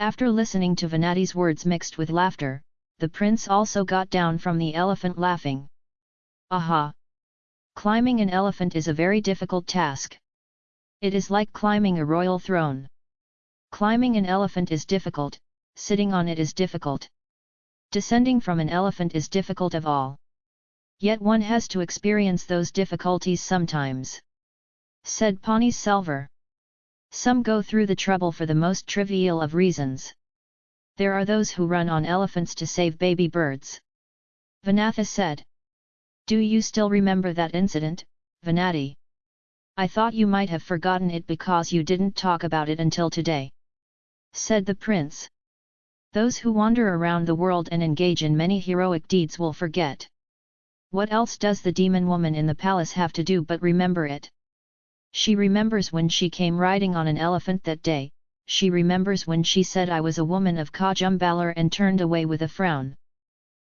After listening to Vanathi's words mixed with laughter, the prince also got down from the elephant laughing. Aha! Climbing an elephant is a very difficult task. It is like climbing a royal throne. Climbing an elephant is difficult, sitting on it is difficult. Descending from an elephant is difficult of all. Yet one has to experience those difficulties sometimes. Said Pani Selvar. Some go through the trouble for the most trivial of reasons. There are those who run on elephants to save baby birds. Vanathi said. Do you still remember that incident, Vanathi? I thought you might have forgotten it because you didn't talk about it until today. Said the prince. Those who wander around the world and engage in many heroic deeds will forget. What else does the demon woman in the palace have to do but remember it? She remembers when she came riding on an elephant that day, she remembers when she said I was a woman of Kodumbalur and turned away with a frown.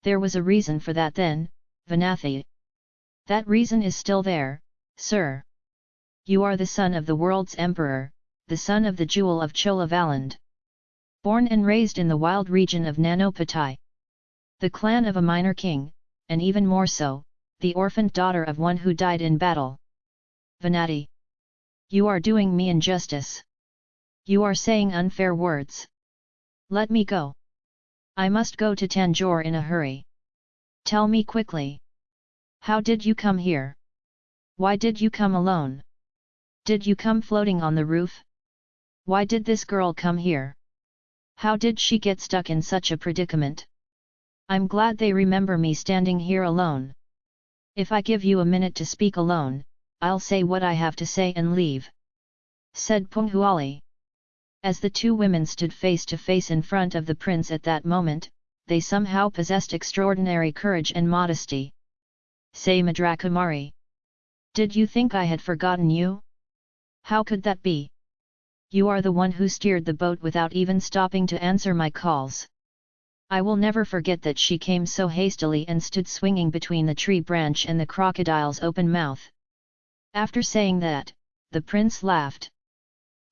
There was a reason for that then, Vanathi. That reason is still there, sir. You are the son of the world's emperor, the son of the jewel of Cholavaland. Born and raised in the wild region of Nanopatai. The clan of a minor king, and even more so, the orphaned daughter of one who died in battle. Vanathi. You are doing me injustice. You are saying unfair words. Let me go. I must go to Tanjore in a hurry. Tell me quickly. How did you come here? Why did you come alone? Did you come floating on the roof? Why did this girl come here? How did she get stuck in such a predicament? I'm glad they remember me standing here alone. If I give you a minute to speak alone, I'll say what I have to say and leave. Said Punghuali. As the two women stood face to face in front of the prince at that moment, they somehow possessed extraordinary courage and modesty. Say Madrakumari. Did you think I had forgotten you? How could that be? You are the one who steered the boat without even stopping to answer my calls. I will never forget that she came so hastily and stood swinging between the tree branch and the crocodile's open mouth. After saying that, the prince laughed.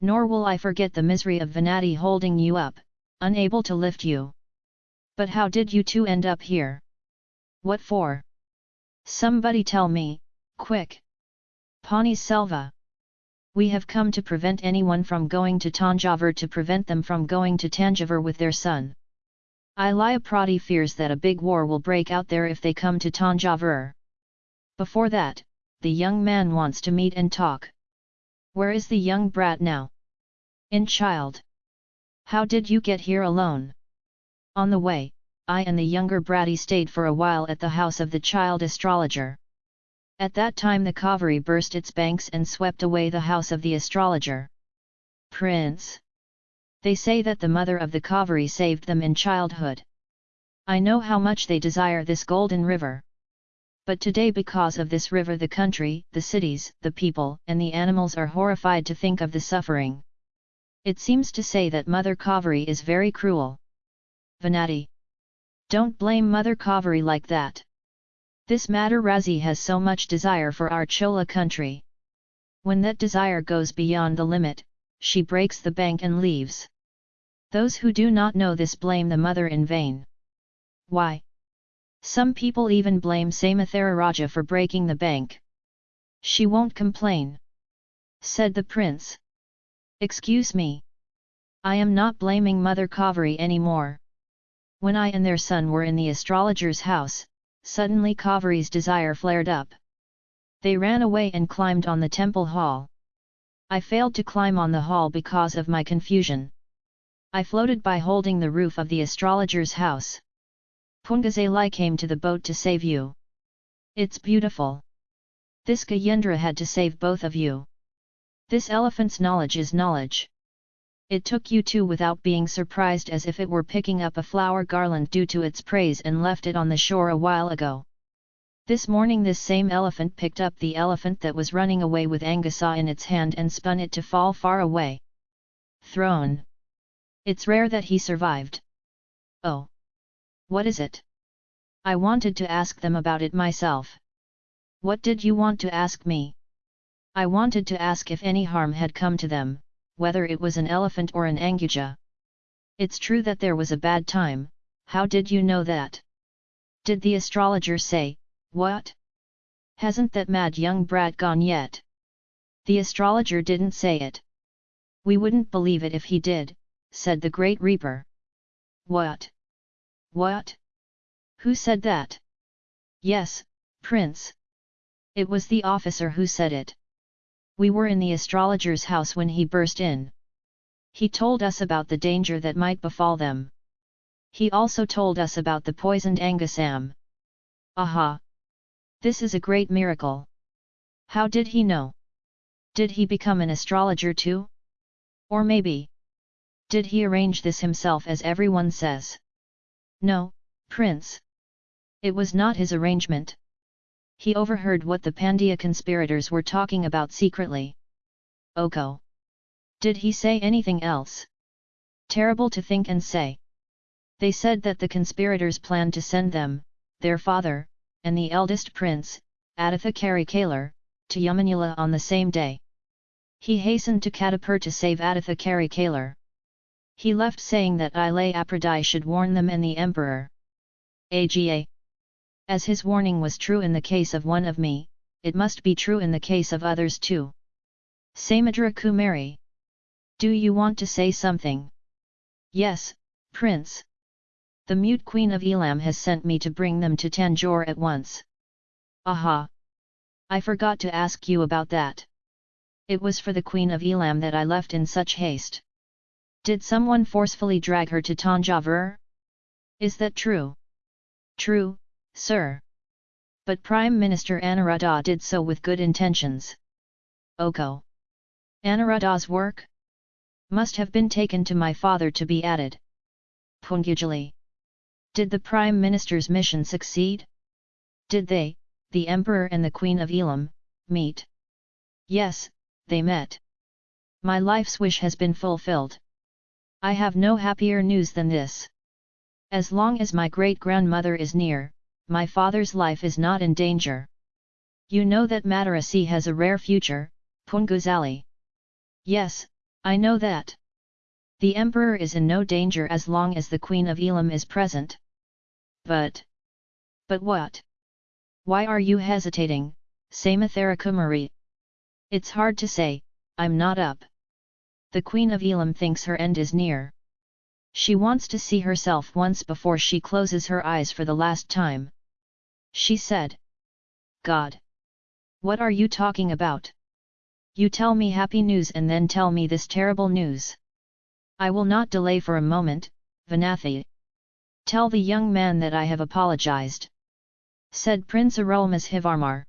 Nor will I forget the misery of Vanathi holding you up, unable to lift you. But how did you two end up here? What for? Somebody tell me, quick! Pani Selva! We have come to prevent anyone from going to Tanjavur to prevent them from going to Tanjavur with their son. Ilaya Prati fears that a big war will break out there if they come to Tanjavur. Before that, the young man wants to meet and talk. Where is the young brat now? In child. How did you get here alone? On the way, I and the younger bratty stayed for a while at the house of the child astrologer. At that time the Kaveri burst its banks and swept away the house of the astrologer. Prince! They say that the mother of the Kaveri saved them in childhood. I know how much they desire this golden river. But today because of this river the country, the cities, the people and the animals are horrified to think of the suffering. It seems to say that Mother Kaveri is very cruel. Vanathi. Don't blame Mother Kaveri like that. This matter Razi has so much desire for our Chola country. When that desire goes beyond the limit, she breaks the bank and leaves. Those who do not know this blame the mother in vain. Why? Some people even blame Raja for breaking the bank. She won't complain. Said the prince. Excuse me. I am not blaming Mother Kaveri anymore. When I and their son were in the astrologer's house, suddenly Kaveri's desire flared up. They ran away and climbed on the temple hall. I failed to climb on the hall because of my confusion. I floated by holding the roof of the astrologer's house. Pungazali came to the boat to save you. It's beautiful. This Gajendra had to save both of you. This elephant's knowledge is knowledge. It took you two without being surprised as if it were picking up a flower garland due to its praise and left it on the shore a while ago. This morning this same elephant picked up the elephant that was running away with Angasa in its hand and spun it to fall far away. Thrown. It's rare that he survived. Oh! What is it? I wanted to ask them about it myself. What did you want to ask me? I wanted to ask if any harm had come to them, whether it was an elephant or an anguja. It's true that there was a bad time, how did you know that? Did the astrologer say, what? Hasn't that mad young brat gone yet? The astrologer didn't say it. We wouldn't believe it if he did, said the Great Reaper. What? What? Who said that? Yes, Prince. It was the officer who said it. We were in the astrologer's house when he burst in. He told us about the danger that might befall them. He also told us about the poisoned Angusam. Aha! This is a great miracle. How did he know? Did he become an astrologer too? Or maybe, did he arrange this himself as everyone says? No, Prince. It was not his arrangement. He overheard what the Pandya conspirators were talking about secretly. Oko. Did he say anything else? Terrible to think and say. They said that the conspirators planned to send them, their father, and the eldest prince, Aditha Karikalar, to Yamanula on the same day. He hastened to Kadambur to save Aditha Karikalar. He left saying that Ilay Apradai should warn them and the emperor. AGA. As his warning was true in the case of one of me, it must be true in the case of others too. Samudra Kumari. Do you want to say something? Yes, Prince. The mute queen of Elam has sent me to bring them to Tanjore at once. Aha! I forgot to ask you about that. It was for the queen of Elam that I left in such haste. Did someone forcefully drag her to Tanjavur? Is that true? True, sir. But Prime Minister Aniruddha did so with good intentions. Oko. Aniruddha's work? Must have been taken to my father to be added. Pungujali. Did the Prime Minister's mission succeed? Did they, the Emperor and the Queen of Elam, meet? Yes, they met. My life's wish has been fulfilled. I have no happier news than this. As long as my great-grandmother is near, my father's life is not in danger. You know that Madarasi has a rare future, Punguzali. Yes, I know that. The emperor is in no danger as long as the queen of Elam is present. But... But what? Why are you hesitating, Samudra Kumari? It's hard to say, I'm not up the Queen of Elam thinks her end is near. She wants to see herself once before she closes her eyes for the last time. She said. God! What are you talking about? You tell me happy news and then tell me this terrible news. I will not delay for a moment, Vanathi. Tell the young man that I have apologized. Said Prince Arulmozhivarmar.